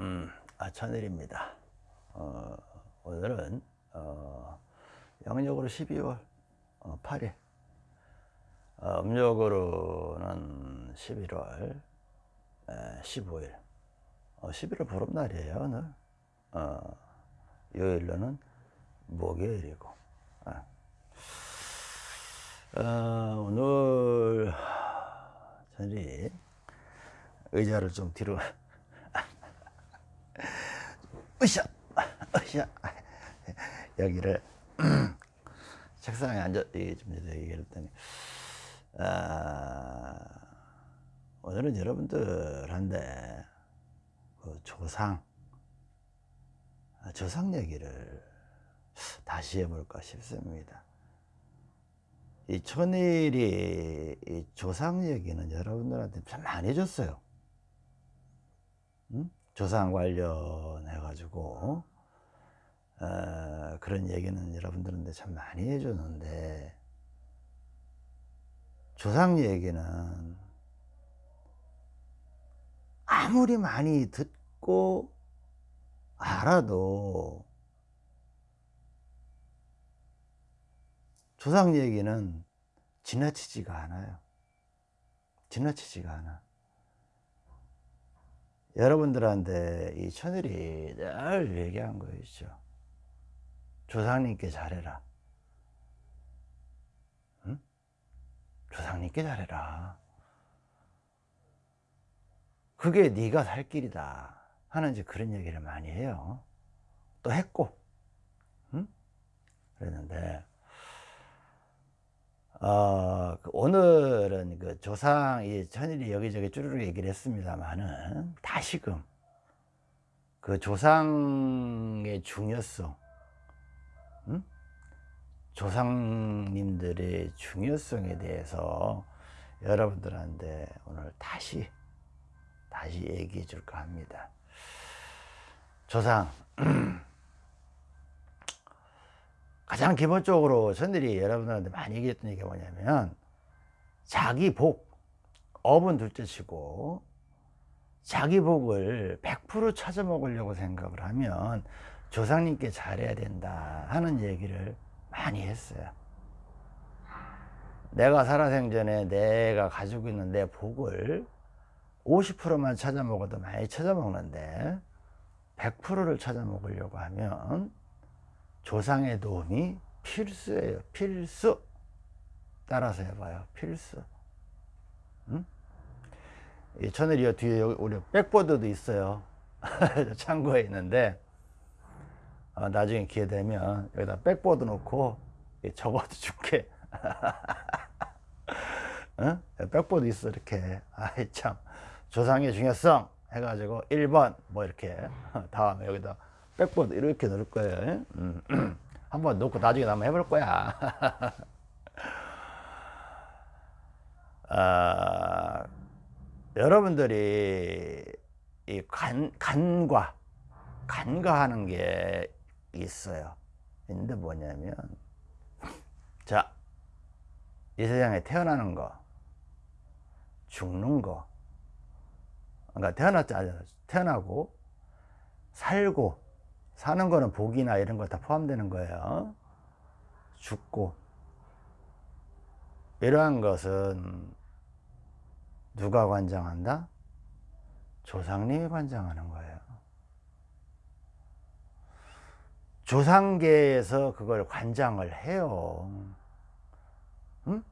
음, 아천일입니다. 어, 오늘은 어, 양력으로 12월 어, 8일, 어, 음력으로는 11월 에, 15일, 어, 11월 보름날이에요 오늘. 어, 요일로는 목요일이고. 아. 어, 오늘 저희 의자를 좀 뒤로 으쌰 으쌰 여기를 책상에 앉아 좀 얘기를 했더니 아, 오늘은 여러분들한테 그 조상 아, 조상 얘기를 다시 해볼까 싶습니다. 이 천일이 이 조상 얘기는 여러분들한테 참 많이 줬어요. 응? 조상 관련해 가지고 어, 그런 얘기는 여러분들한테 참 많이 해줬는데 조상 얘기는 아무리 많이 듣고 알아도 조상 얘기는 지나치지가 않아요. 지나치지가 않아. 여러분들한테 이 천일이 늘 얘기한 거 있죠. 조상님께 잘해라. 응? 조상님께 잘해라. 그게 네가 살 길이다 하는 이제 그런 얘기를 많이 해요. 또 했고, 응? 그랬는데 어, 그 오늘은 그 조상, 이 천일이 여기저기 쭈르륵 얘기를 했습니다만은 다시금 그 조상의 중요성, 음? 조상님들의 중요성에 대해서 여러분들한테 오늘 다시, 다시 얘기해 줄까 합니다. 조상. 가장 기본적으로 전들이 여러분들한테 많이 얘기했던 얘기가 뭐냐면 자기 복 업은 둘째치고 자기 복을 100% 찾아 먹으려고 생각을 하면 조상님께 잘해야 된다 하는 얘기를 많이 했어요. 내가 살아생전에 내가 가지고 있는 내 복을 50%만 찾아 먹어도 많이 찾아 먹는데 100%를 찾아 먹으려고 하면 조상의 도움이 필수예요. 필수. 따라서 해봐요. 필수. 응? 이 천일이어 뒤에 우리 백보드도 있어요. 창고에 있는데 어, 나중에 기회 되면 여기다 백보드 놓고 적어도 줄게. 응? 백보드 있어 이렇게. 아이 참 조상의 중요성 해가지고 1번 뭐 이렇게 다음에 여기다 백보드 이렇게 넣을 거예요. 음. 한번 넣고 나중에 한번 해볼 거야. 아, 여러분들이 이 간, 간과 간과하는 게 있어요. 근데 뭐냐면 자, 이 세상에 태어나는 거, 죽는 거, 그러니까 태어났지 태어나고 살고 사는 거는 복이나 이런 거 다 포함되는 거예요. 죽고 이러한 것은 누가 관장한다? 조상님이 관장하는 거예요. 조상계에서 그걸 관장을 해요. 응?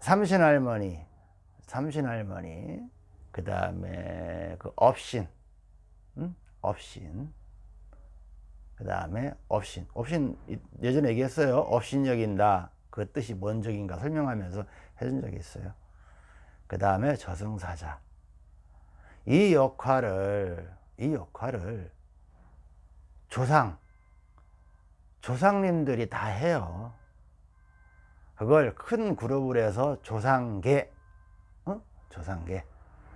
삼신할머니, 삼신할머니, 그 다음에 그 업신, 응? 업신 그 다음에 업신 업신 예전에 얘기했어요. 업신 여긴다. 그 뜻이 뭔 적인가 설명하면서 해준 적이 있어요. 그 다음에 저승사자. 이 역할을 이 역할을 조상 조상님들이 다 해요. 그걸 큰 그룹을 해서 조상계 어? 조상계.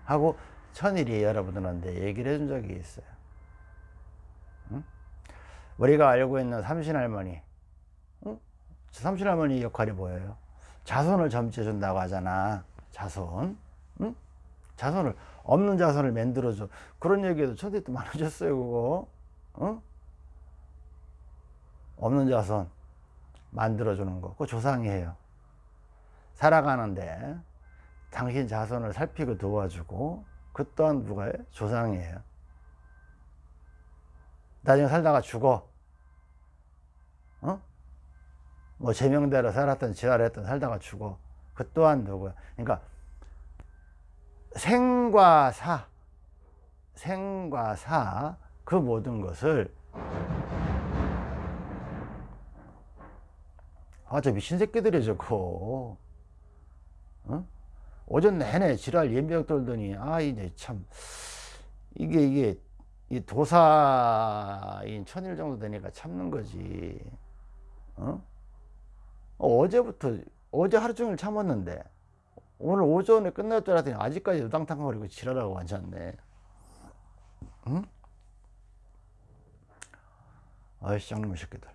하고 천일이 여러분들한테 얘기를 해준 적이 있어요 우리가 알고 있는 삼신할머니 응? 삼신할머니 역할이 뭐예요? 자손을 점치해 준다고 하잖아 자손 응? 자손을 없는 자손을 만들어줘 그런 얘기도 천대 때 많아졌어요 그거 어? 없는 자손 만들어주는 거 그거 조상이 해요 살아가는데 당신 자손을 살피고 도와주고 그 또한 누가 요? 조상이에요 나중에 살다가 죽어 어? 뭐 제명대로 살았던 지랄했던 살다가 죽어 그 또한 누구야 그러니까 생과 사 생과 사 그 모든 것을 아저 미친 새끼들이 저거 어? 오전 내내 지랄 연병 떨더니 아 이제 참 이게 이게 이 도사인 천일 정도 되니까 참는 거지 어? 어제부터 어제 하루 종일 참았는데 오늘 오전에 끝날 줄 알았더니 아직까지 우당탕거리고 지랄하고 앉았네 응? 아이씨 짱놈의 새끼들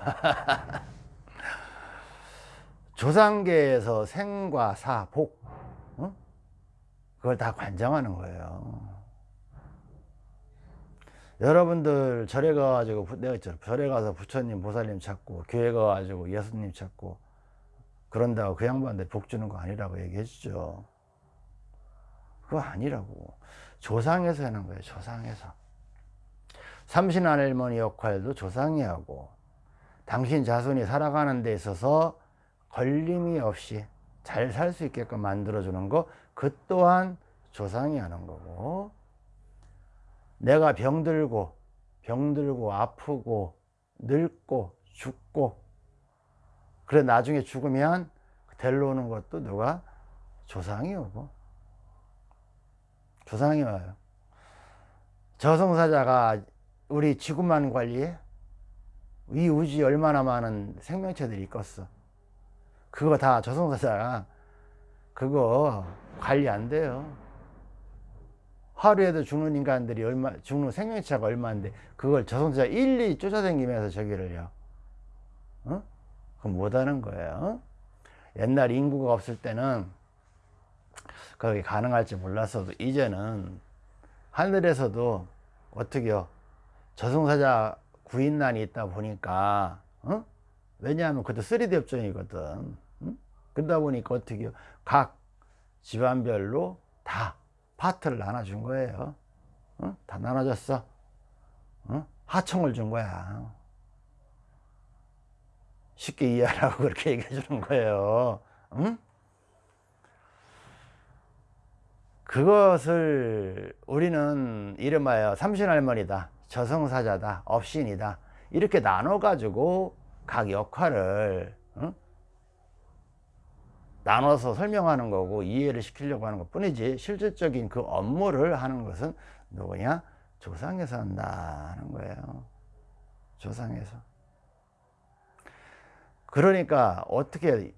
조상계에서 생과 사, 복 어? 그걸 다 관장하는 거예요 여러분들 절에 가가지고 내가 있잖아 절에 가서 부처님 보살님 찾고 교회 가가지고 예수님 찾고 그런다고 그 양반들 복 주는 거 아니라고 얘기해 주죠. 그거 아니라고. 조상에서 하는 거예요 조상에서. 삼신할머니 역할도 조상이 하고 당신 자손이 살아가는 데 있어서 걸림이 없이 잘 살 수 있게끔 만들어 주는 거 그 또한 조상이 하는 거고 내가 병들고 병들고 아프고 늙고 죽고 그래 나중에 죽으면 데려오는 것도 누가? 조상이 오고. 조상이 와요. 저승사자가 우리 지구만 관리해? 이 우주에 얼마나 많은 생명체들이 있겠어? 그거 다 저승사자가 그거 관리 안 돼요 하루에도 죽는 인간들이 얼마 죽는 생명체가 얼마인데 그걸 저승사자 일일이 쫓아다니면서 저기를요 어? 그건 못하는 거예요 옛날 인구가 없을 때는 그게 가능할지 몰랐어도 이제는 하늘에서도 어떻게요 저승사자 구인난이 있다 보니까 어? 왜냐하면 그것도 3D 업종이거든 응? 그러다 보니까 어떻게 각 집안별로 다 파트를 나눠준 거예요 어? 다 나눠줬어 어? 하청을 준 거야 쉽게 이해하라고 그렇게 얘기해 주는 거예요 응? 그것을 우리는 이름하여 삼신할머니다 저성사자다 업신이다 이렇게 나눠 가지고 각 역할을 응? 나눠서 설명하는 거고 이해를 시키려고 하는 것 뿐이지 실질적인 그 업무를 하는 것은 누구냐 조상에서 한다는 거예요 조상에서 그러니까 어떻게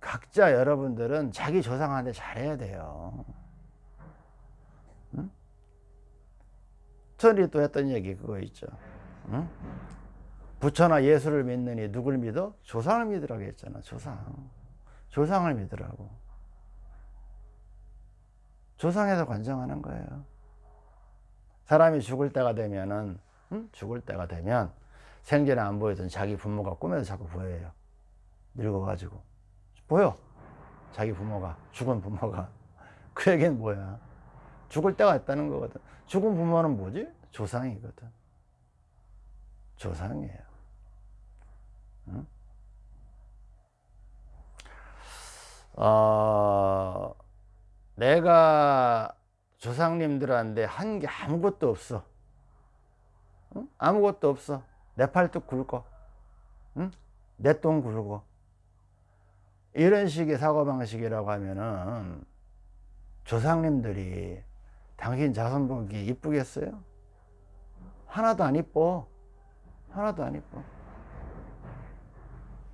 각자 여러분들은 자기 조상한테 잘해야 돼요 응? 천이 또 했던 얘기 그거 있죠 응? 부처나 예수를 믿느니 누굴 믿어? 조상을 믿으라고 했잖아 조상 조상을 믿으라고. 조상에서 관정하는 거예요. 사람이 죽을 때가 되면은 응? 죽을 때가 되면 생전에 안 보이던 자기 부모가 꿈에서 자꾸 보여요. 늙어가지고. 보여. 자기 부모가. 죽은 부모가. 그 얘기는 뭐야? 죽을 때가 있다는 거거든. 죽은 부모는 뭐지? 조상이거든. 조상이에요. 응? 어, 내가 조상님들한테 한 게 아무것도 없어 응? 아무것도 없어 내 팔뚝 굵어 응? 내똥 굵어 이런 식의 사고방식이라고 하면은 조상님들이 당신 자손 보기 이쁘겠어요? 하나도 안 이뻐 하나도 안 이뻐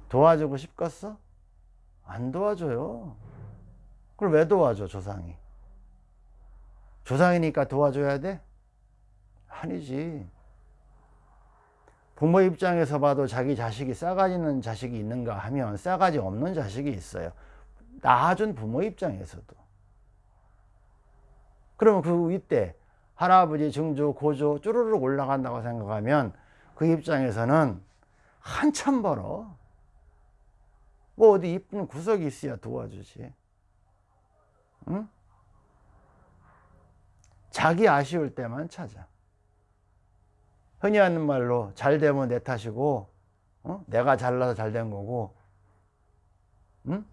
도와주고 싶겠어? 안 도와줘요. 그걸 왜 도와줘 조상이? 조상이니까 도와줘야 돼? 아니지. 부모 입장에서 봐도 자기 자식이 싸가지 있는 자식이 있는가 하면 싸가지 없는 자식이 있어요. 낳아준 부모 입장에서도. 그러면 그 윗대 할아버지 증조 고조 쭈르륵 올라간다고 생각하면 그 입장에서는 한참 벌어 뭐 어디 이쁜 구석이 있어야 도와주지 응? 자기 아쉬울 때만 찾아 흔히 하는 말로 잘 되면 내 탓이고 어? 내가 잘나서 잘 된 거고 응?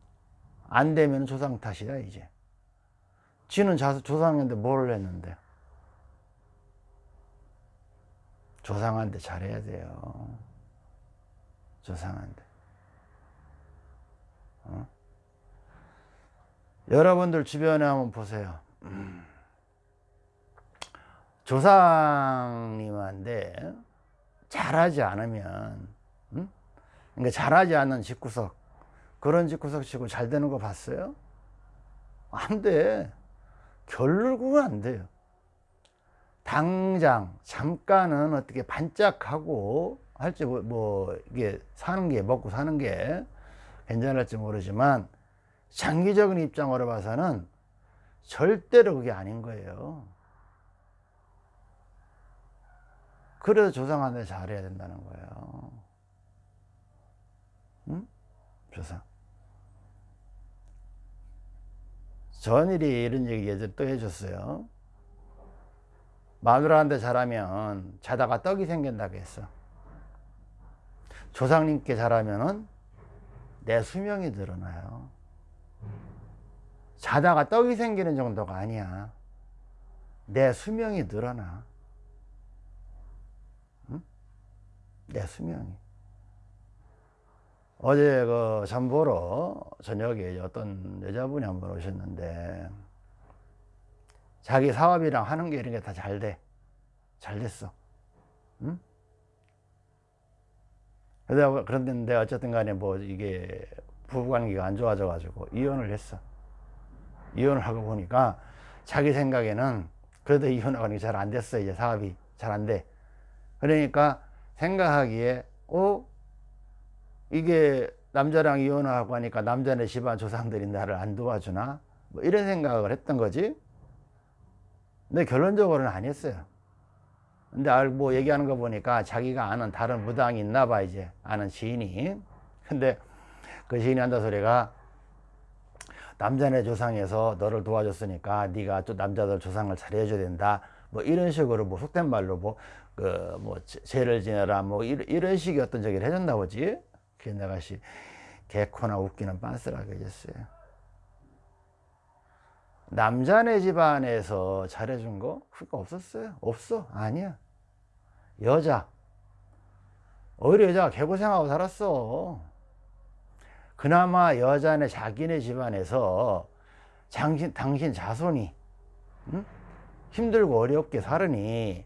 안 되면 조상 탓이야 이제 지는 조상인데 뭘 했는데 조상한테 잘해야 돼요 조상한테 어? 여러분들 주변에 한번 보세요 음. 조상님한테 잘하지 않으면 음? 그러니까 잘하지 않는 집구석 그런 집구석 치고 잘 되는 거 봤어요? 안돼 결국은 안 돼요 당장 잠깐은 어떻게 반짝하고 할지 뭐, 뭐 이게 사는 게 먹고 사는 게 괜찮을지 모르지만 장기적인 입장으로 봐서는 절대로 그게 아닌 거예요. 그래서 조상한테 잘해야 된다는 거예요. 응? 조상. 전일이 이런 얘기 예전에 또 해줬어요. 마누라한테 잘하면 자다가 떡이 생긴다고 했어. 조상님께 잘하면은 내 수명이 늘어나요 자다가 떡이 생기는 정도가 아니야 내 수명이 늘어나 응? 내 수명이 어제 그 잠보러 저녁에 어떤 여자분이 한 번 오셨는데 자기 사업이랑 하는 게 이런 게 다 잘 돼. 잘 됐어. 응? 그런데 어쨌든 간에 뭐 이게 부부관계가 안 좋아져 가지고 이혼을 했어. 이혼을 하고 보니까 자기 생각에는 그래도 이혼하고 잘 안 됐어. 이제 사업이 잘 안 돼. 그러니까 생각하기에 어? 이게 남자랑 이혼하고 하니까 남자네 집안 조상들이 나를 안 도와주나? 뭐 이런 생각을 했던 거지. 근데 결론적으로는 아니었어요. 근데 알고 얘기하는 거 보니까 자기가 아는 다른 무당이 있나 봐, 이제. 아는 지인이. 근데 그 지인이 한다 소리가 남자네 조상에서 너를 도와줬으니까 네가 또 남자들 조상을 잘해줘야 된다. 뭐 이런 식으로 뭐 속된 말로 뭐, 그, 뭐, 죄를 지내라. 뭐 이런, 이런 식의 어떤 저기를 해줬나 보지. 그게 내가 씨 개코나 웃기는 빤스라고 해줬어요 남자네 집안에서 잘해준 거 그거 없었어요 없어 아니야 여자. 오히려 여자가 개고생하고 살았어. 그나마 여자네 자기네 집안에서 당신, 당신 자손이 응? 힘들고 어렵게 살으니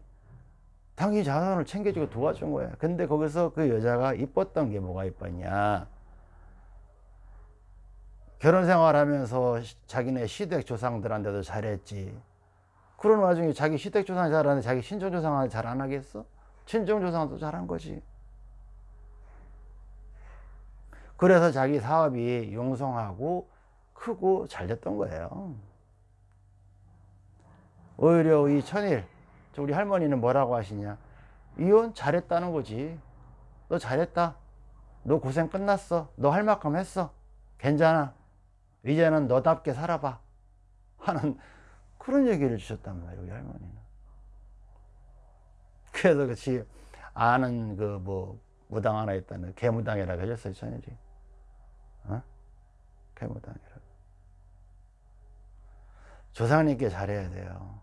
당신 자손을 챙겨주고 도와준 거야. 근데 거기서 그 여자가 이뻤던 게 뭐가 이뻤냐? 결혼 생활하면서 자기네 시댁 조상들한테도 잘했지. 그런 와중에 자기 시댁 조상 잘하는데 자기 신종 조상한테 잘 안 하겠어? 친정 조상도 잘한 거지. 그래서 자기 사업이 용성하고 크고 잘 됐던 거예요. 오히려 이 천일 우리 할머니는 뭐라고 하시냐? 이혼 잘했다는 거지. 너 잘했다. 너 고생 끝났어. 너 할 만큼 했어. 괜찮아. 이제는 너답게 살아봐. 하는 그런 얘기를 주셨단 말이에요 우리 할머니는 그래서 그렇지 아는 그 뭐 무당 하나 있다는 개무당이라고 해줬어요 천일이 어? 개무당이라고. 조상님께 잘해야 돼요.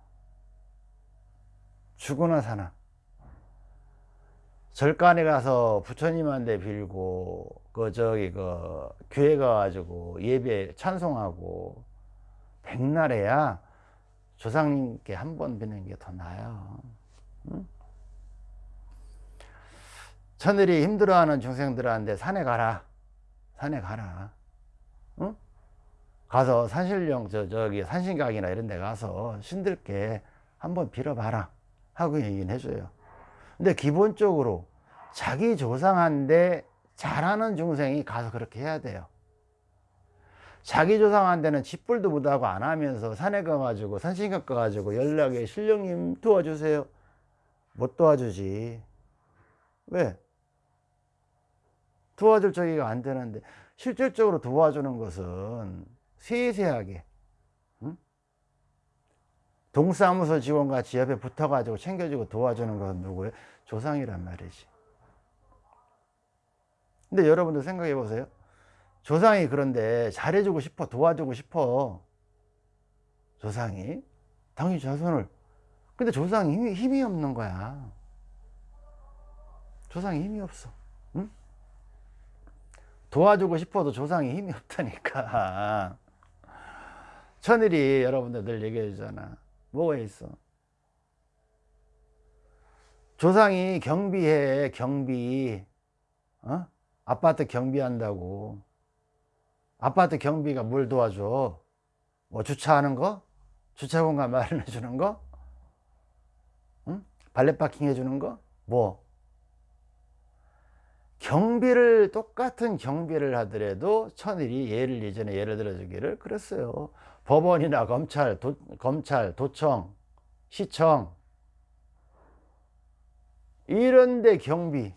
죽으나 사나. 절간에 가서 부처님한테 빌고 그 저기 그 교회 가가지고 예배 찬송하고 백날에야 조상님께 한 번 뵙는 게 더 나아요. 응? 천일이 힘들어하는 중생들한테 산에 가라. 산에 가라. 응? 가서 산신령 저 저기 산신각이나 이런 데 가서 신들께 한번 빌어봐라 하고 얘기는 해줘요. 근데 기본적으로 자기 조상한테 잘하는 중생이 가서 그렇게 해야 돼요. 자기 조상한테는 짓불도 못하고 안 하면서 산에 가가지고 산신각 가가지고 연락에 신령님 도와주세요. 못 도와주지. 왜? 도와줄 저기가 안 되는데 실질적으로 도와주는 것은 세세하게 응? 동사무소 직원같이 옆에 붙어가지고 챙겨주고 도와주는 건 누구예요? 조상이란 말이지 근데 여러분들 생각해 보세요 조상이 그런데 잘해주고 싶어 도와주고 싶어 조상이 당신 자손을 근데 조상이 힘이, 힘이 없는 거야 조상이 힘이 없어 응? 도와주고 싶어도 조상이 힘이 없다니까 천일이 여러분들 늘 얘기해 주잖아 뭐가 있어 조상이 경비해 경비 어? 아파트 경비한다고 아파트 경비가 뭘 도와줘? 뭐 주차하는 거? 주차 공간 마련해 주는 거? 응? 발렛 파킹 해 주는 거? 뭐? 경비를 똑같은 경비를 하더라도 천일이 예를 예전에 예를 들어 주기를 그랬어요. 법원이나 검찰, 도, 검찰, 도청, 시청. 이런데 경비.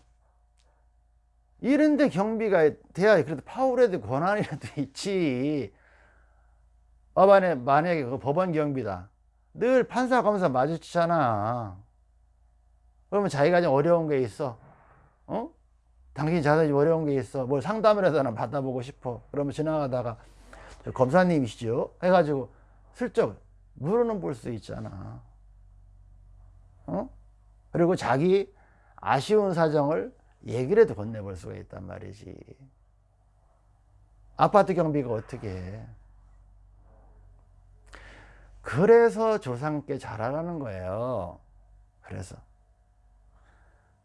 이런데 경비가 돼야 그래도 파울에도 권한이라도 있지. 법안에 만약에 그 법원 경비다. 늘 판사 검사 마주치잖아. 그러면 자기가 좀 어려운 게 있어. 어? 당신 자산이 어려운 게 있어. 뭘 상담을 해서 받아보고 싶어. 그러면 지나가다가 검사님이시죠? 해가지고 슬쩍 물어는 볼 수 있잖아. 어? 그리고 자기 아쉬운 사정을 얘기라도 건네볼 수가 있단 말이지. 아파트 경비가 어떻게 해? 그래서 조상께 잘하라는 거예요. 그래서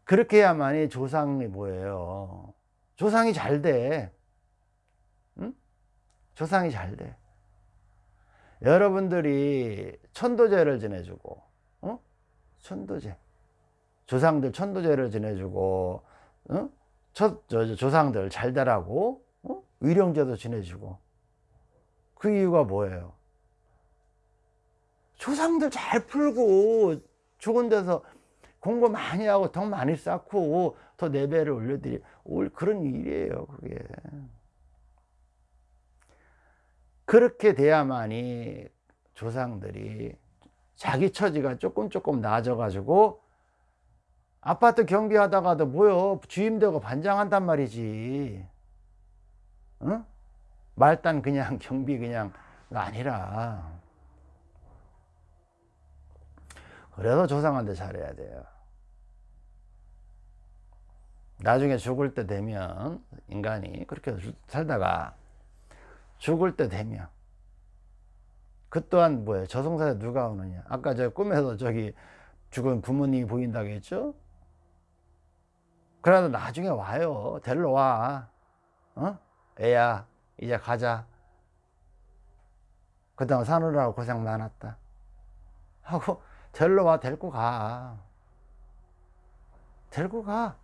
그렇게 해야만이 조상이 뭐예요 조상이 잘돼 응? 조상이 잘돼 여러분들이 천도제를 지내주고 어? 천도제 조상들 천도제를 지내주고 어? 첫, 저, 조상들 잘 되라고 어? 위령제도 지내주고 그 이유가 뭐예요? 조상들 잘 풀고 좋은 데서 공부 많이 하고 더 많이 쌓고 더 레벨을 올려드리 올 그런 일이에요 그게. 그렇게 돼야만이 조상들이 자기 처지가 조금 조금 나아져 가지고 아파트 경비하다가도 뭐요? 주임되고 반장한단 말이지. 응? 말단 그냥 경비 그냥 아니라 그래서 조상한테 잘해야 돼요 나중에 죽을 때 되면 인간이 그렇게 살다가 죽을 때 되면 그 또한 뭐예요 저승사에 누가 오느냐 아까 저 꿈에서 저기 죽은 부모님이 보인다고 했죠 그래도 나중에 와요. 데리러 와. 어? 애야, 이제 가자. 그동안 사느라고 고생 많았다. 하고, 데리러 와, 데리고 가. 데리고 가.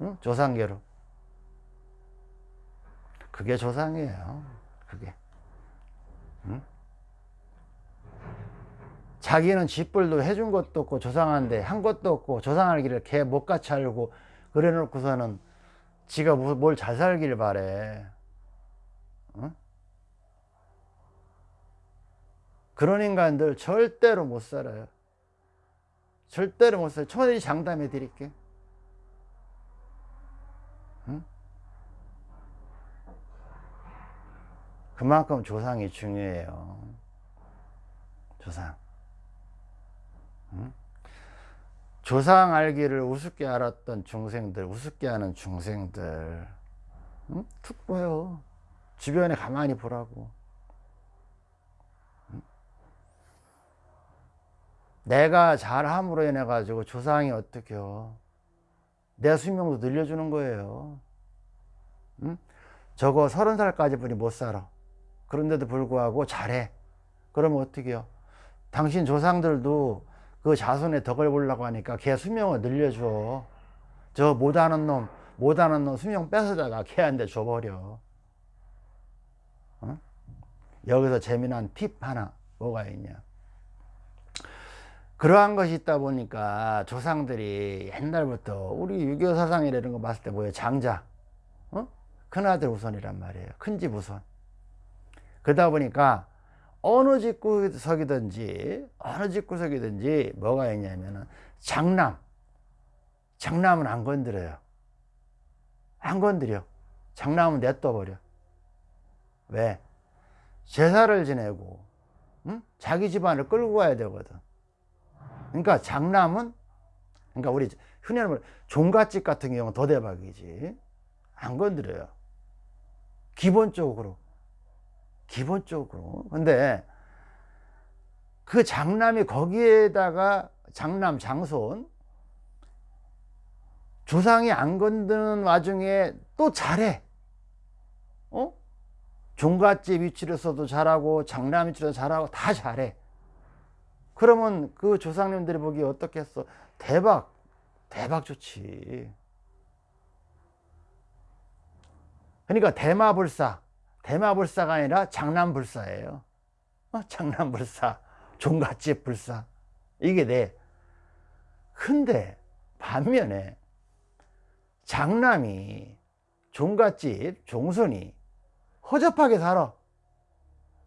응? 조상계로. 그게 조상이에요. 그게. 응? 자기는 집불도 해준 것도 없고 조상한데 한 것도 없고 조상알기를 개 못같이 알고 그래 놓고서는 지가 뭘 잘 살길 바래 어? 그런 인간들 절대로 못 살아요 절대로 못 살아요 천일이 장담해 드릴게 응? 그만큼 조상이 중요해요 조상 응? 조상 알기를 우습게 알았던 중생들 우습게 하는 중생들 응? 툭 보여 주변에 가만히 보라고 내가 잘함으로 인해 가지고 조상이 어떻게요? 내 수명도 늘려주는 거예요. 응? 저거 서른 살까지 분이 못 살아. 그런데도 불구하고 잘해. 그러면 어떻게요? 당신 조상들도 그 자손의 덕을 보려고 하니까 걔 수명을 늘려줘. 저 못하는 놈 못하는 놈 수명 뺏어다가 걔한테 줘버려. 어? 여기서 재미난 팁 하나 뭐가 있냐 그러한 것이 있다 보니까 조상들이 옛날부터 우리 유교 사상이라는 거 봤을 때 뭐예요? 장자. 어? 큰아들 우선이란 말이에요. 큰집 우선. 그러다 보니까 어느 집구석이든지 어느 집구석이든지 뭐가 있냐면은 장남. 장남은 안 건드려요. 안 건드려. 장남은 냅둬버려. 왜? 제사를 지내고 응? 자기 집안을 끌고 가야 되거든 그러니까 장남은 그러니까 우리 흔히 하는 종갓집 같은 경우는 더 대박이지. 안 건드려요. 기본적으로. 기본적으로. 근데 그 장남이 거기에다가 장남 장손 조상이 안 건드는 와중에 또 잘해. 어? 종갓집 위치로서도 잘하고 장남 위치로도 잘하고 다 잘해 그러면 그 조상님들이 보기에 어떻겠어? 대박 대박 좋지. 그러니까 대마불사 대마불사가 아니라 장남불사예요. 어? 장남불사 종갓집 불사. 이게 돼 근데 반면에 장남이 종갓집 종손이 허접하게 살아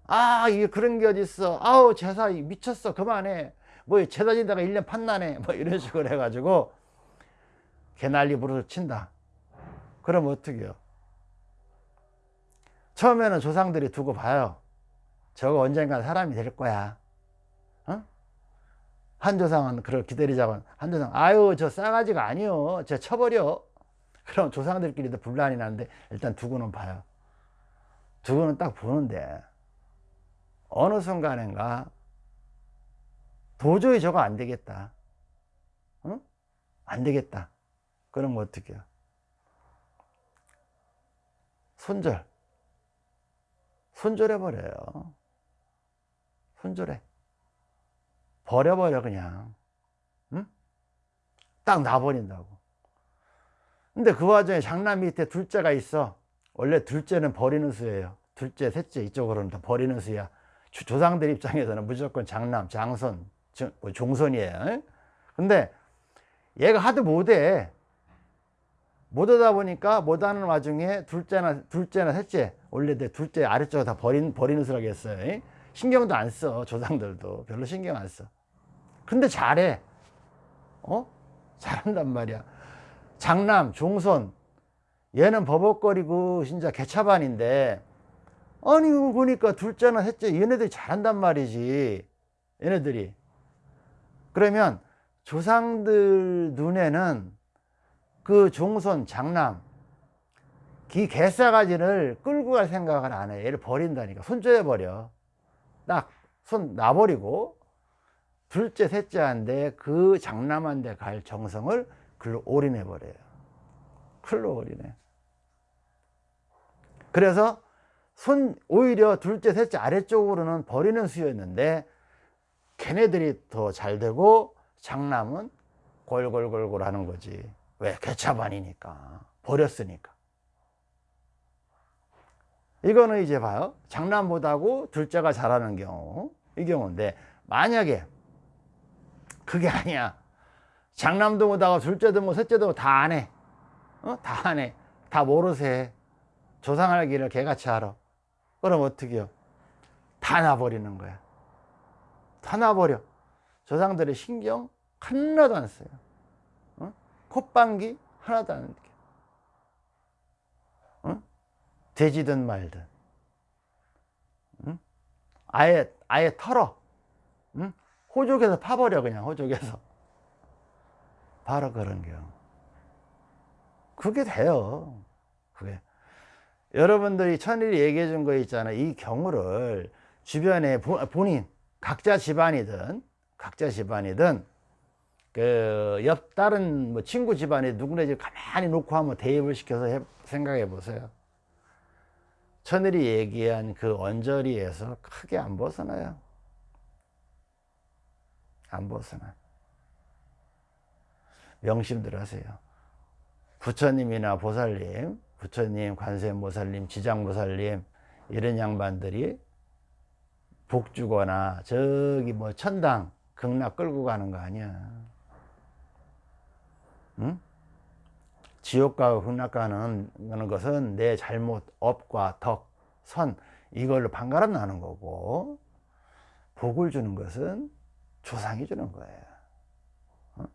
아 그런 게 어딨어. 아우 제사 미쳤어. 그만해. 뭐 제사 지다가 1년 판나네. 뭐 이런 식으로 해가지고 개난리 부르서 친다. 그럼 어떻게 해요? 처음에는 조상들이 두고 봐요. 저거 언젠가 사람이 될 거야. 어? 한 조상은 그걸 기다리자고. 한 조상 아유 저 싸가지가 아니요. 저 쳐버려 그럼 조상들끼리도 분란이 나는데 일단 두고는 봐요. 두고는 딱 보는데 어느 순간인가 도저히 저거 안 되겠다. 어? 안 되겠다. 그러면 어떻게 해요. 손절. 손절해 버려요. 손절해. 버려버려 그냥. 응? 딱 놔버린다고. 근데 그 와중에 장남 밑에 둘째가 있어. 원래 둘째는 버리는 수예요. 둘째 셋째 이쪽으로는 다 버리는 수야 조상들 입장에서는 무조건 장남 장손 뭐 종손이에요. 근데 얘가 하도 못해. 못하다 보니까 못하는 와중에 둘째나 둘째나 셋째 원래 내 둘째 아래쪽에 다 버린 버리는 수라고 했어요. 신경도 안 써 조상들도. 별로 신경 안 써. 근데 잘해. 어? 잘한단 말이야. 장남 종손. 얘는 버벅거리고 진짜 개차반인데 아니 보니까 둘째나 셋째 얘네들이 잘한단 말이지 얘네들이 그러면 조상들 눈에는 그 종손 장남 기 개싸가지를 끌고 갈 생각을 안 해. 얘를 버린다니까. 손절해 버려. 딱 손 놔버리고 둘째 셋째한테 그 장남한테 갈 정성을 글로 올인해 버려요. 글로 올인해. 그래서 손 오히려 둘째 셋째 아래쪽으로는 버리는 수였는데 걔네들이 더 잘 되고 장남은 골골골골 하는 거지. 왜? 개차반이니까. 버렸으니까. 이거는 이제 봐요. 장남보다고 둘째가 잘하는 경우. 이 경우인데, 만약에 그게 아니야. 장남도 못하고 둘째도 못, 셋째도 다안 해. 어? 다 안 해. 다 모르세 해. 조상할 길을 개같이 알아. 그럼 어떻게 해요? 다 놔버리는 거야. 다 놔버려. 조상들의 신경 하나도 안 써요. 어? 콧방귀 하나도 안 느껴. 어? 돼지든 말든. 응? 아예, 아예 털어. 응? 호족에서 파버려, 그냥, 호족에서. 바로 그런 경우. 그게 돼요. 그게. 여러분들이 천일이 얘기해 준 거 있잖아요. 이 경우를 주변에 본인, 각자 집안이든, 각자 집안이든, 그, 옆 다른 뭐 친구 집안에 누구네 집 가만히 놓고 한번 대입을 시켜서 해, 생각해 보세요. 천일이 얘기한 그 언저리에서 크게 안 벗어나요. 안 벗어나. 명심들 하세요. 부처님이나 보살님, 부처님, 관세음보살님, 지장보살님 이런 양반들이 복 주거나 저기 뭐 천당 극락 끌고 가는 거 아니야 응? 지옥 가고 극락 가는 것은 내 잘못 업과 덕, 선 이걸로 반가름 나는 거고 복을 주는 것은 조상이 주는 거예요 어?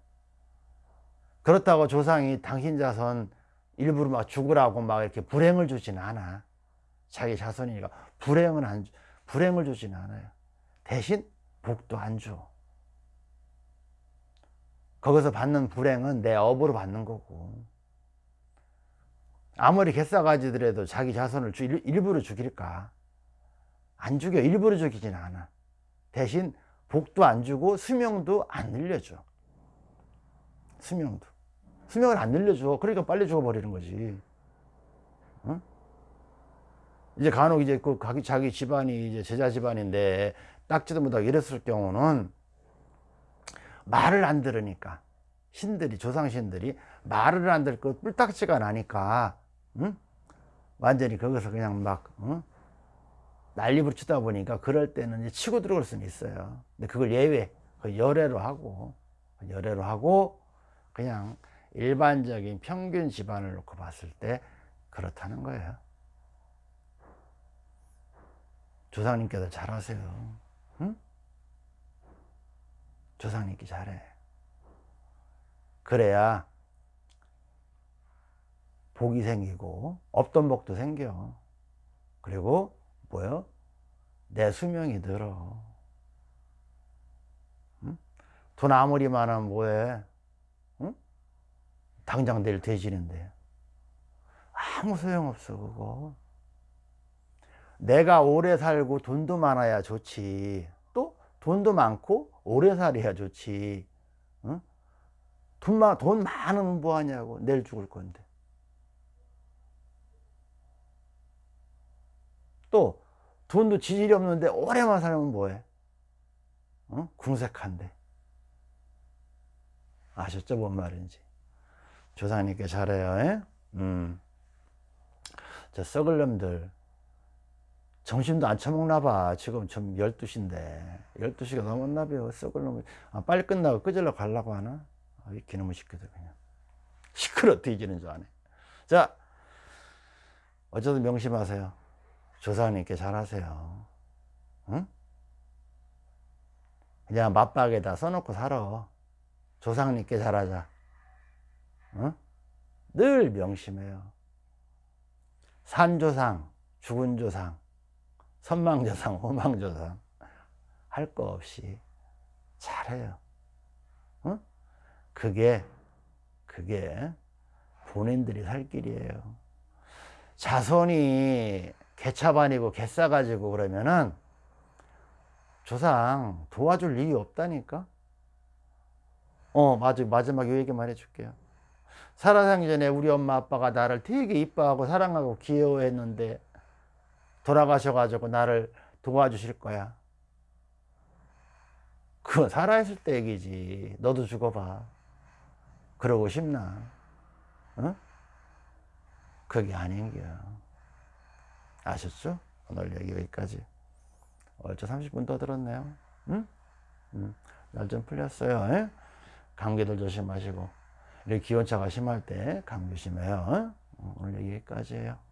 그렇다고 조상이 당신 자손 일부러 막 죽으라고 막 이렇게 불행을 주지는 않아. 자기 자손이니까. 불행은 안 주- 불행을 주지는 않아요. 대신 복도 안 줘. 거기서 받는 불행은 내 업으로 받는 거고. 아무리 개싸가지더라도 자기 자손을 주- 일- 일부러 죽일까? 안 죽여. 일부러 죽이진 않아. 대신 복도 안 주고 수명도 안 늘려줘. 수명도 수명을 안 늘려줘 그러니까 빨리 죽어버리는 거지 응? 이제 간혹 이제 그 자기, 집안이 이제 제자 집안인데 딱지도 못하고 이랬을 경우는 말을 안 들으니까 신들이 조상신들이 말을 안 듣고 뿔딱지가 나니까 응? 완전히 거기서 그냥 막 응? 난리 부르치다 보니까 그럴 때는 이제 치고 들어올 수는 있어요 근데 그걸 예외 그 열애로 하고 열애로 하고 그냥 일반적인 평균 집안을 놓고 봤을 때 그렇다는 거예요 조상님께서 잘하세요 응? 조상님께 잘해 그래야 복이 생기고 없던 복도 생겨 그리고 뭐요? 내 수명이 늘어 응? 돈 아무리 많으면 뭐해 응? 당장 내일 돼지는데. 아무 소용없어 그거. 내가 오래 살고 돈도 많아야 좋지. 또 돈도 많고 오래 살아야 좋지. 응? 돈, 많, 돈 많으면 뭐하냐고. 내일 죽을 건데. 또 돈도 지질이 없는데 오래만 살면 뭐해? 응? 궁색한데. 아셨죠? 뭔 말인지 조상님께 잘해요 에? 음. 저 썩을 놈들. 점심도 안 처먹나 봐. 지금 좀 12시인데. 12시가 넘었나 봐요 썩을 놈 아, 빨리 끝나고 끄질러 가려고 하나? 아, 이 기놈의 시끄러 그냥. 시끄러 뒤지는 줄 아네. 자 어쨌든 명심하세요. 조상님께 잘하세요. 응? 그냥 맞박에다 써놓고 살아. 조상님께 잘하자 응? 늘 명심해요. 산조상 죽은 조상 선망조상 호망조상 할 거 없이 잘해요. 응? 그게 그게 본인들이 살 길이에요. 자손이 개차반이고 개싸가지고 그러면은 조상 도와줄 일이 없다니까? 어 마지막 요 얘기만 해줄게요 살아가기 전에 우리 엄마 아빠가 나를 되게 이뻐하고 사랑하고 귀여워했는데 돌아가셔가지고 나를 도와주실 거야 그건 살아있을 때 얘기지 너도 죽어봐 그러고 싶나 어? 그게 아닌겨 아셨죠? 오늘 얘기 여기까지 얼추 30분 더 들었네요 응? 응. 날좀 풀렸어요 에? 감기들 조심하시고 기온차가 심할 때 감기 조심해요 어? 오늘 여기까지예요 끝